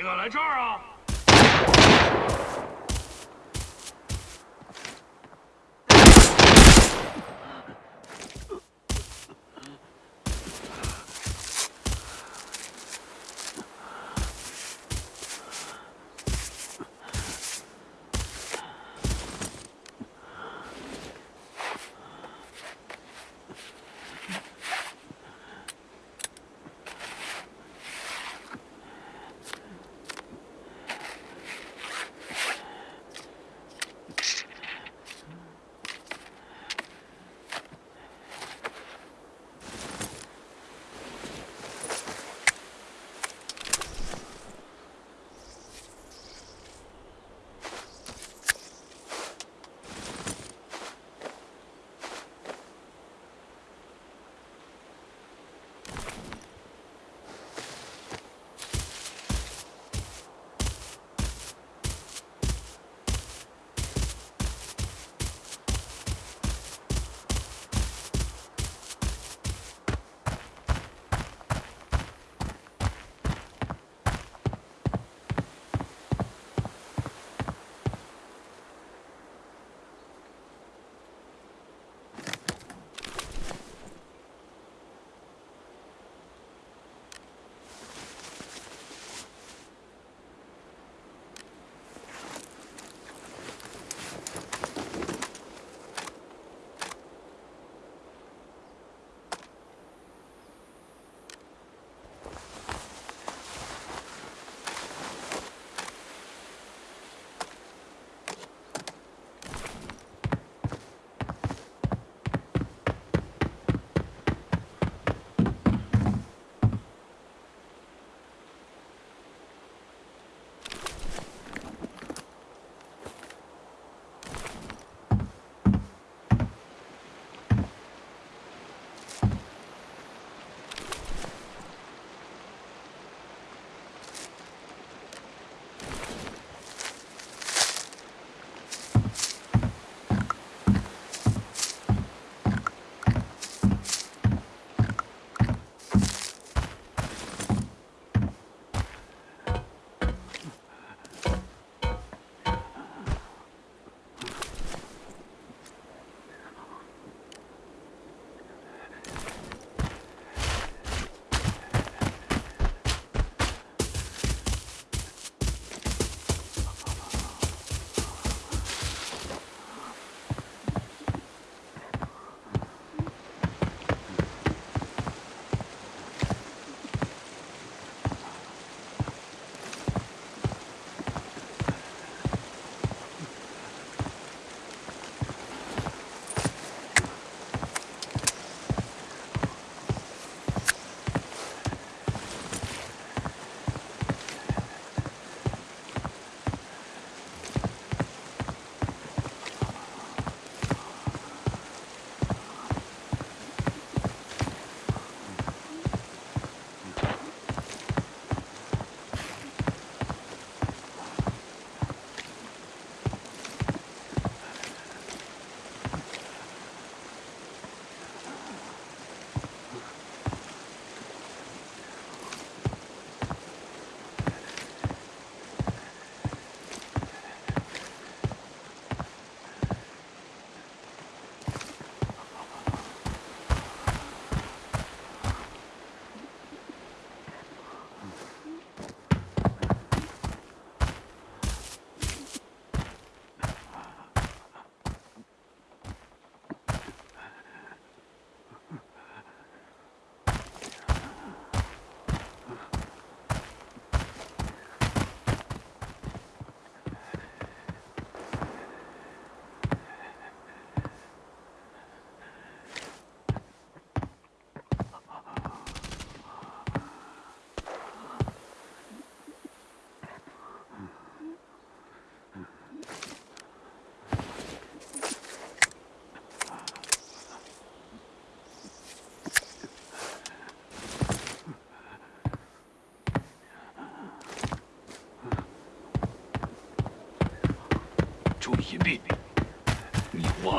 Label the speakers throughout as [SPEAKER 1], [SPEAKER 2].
[SPEAKER 1] 你敢来这儿啊？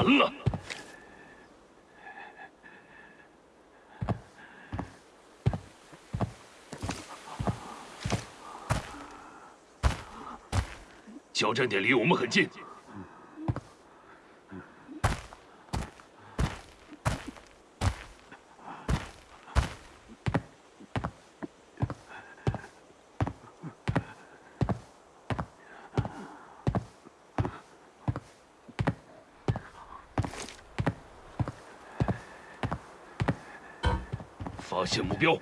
[SPEAKER 1] 完了。交战点离我们很近。标。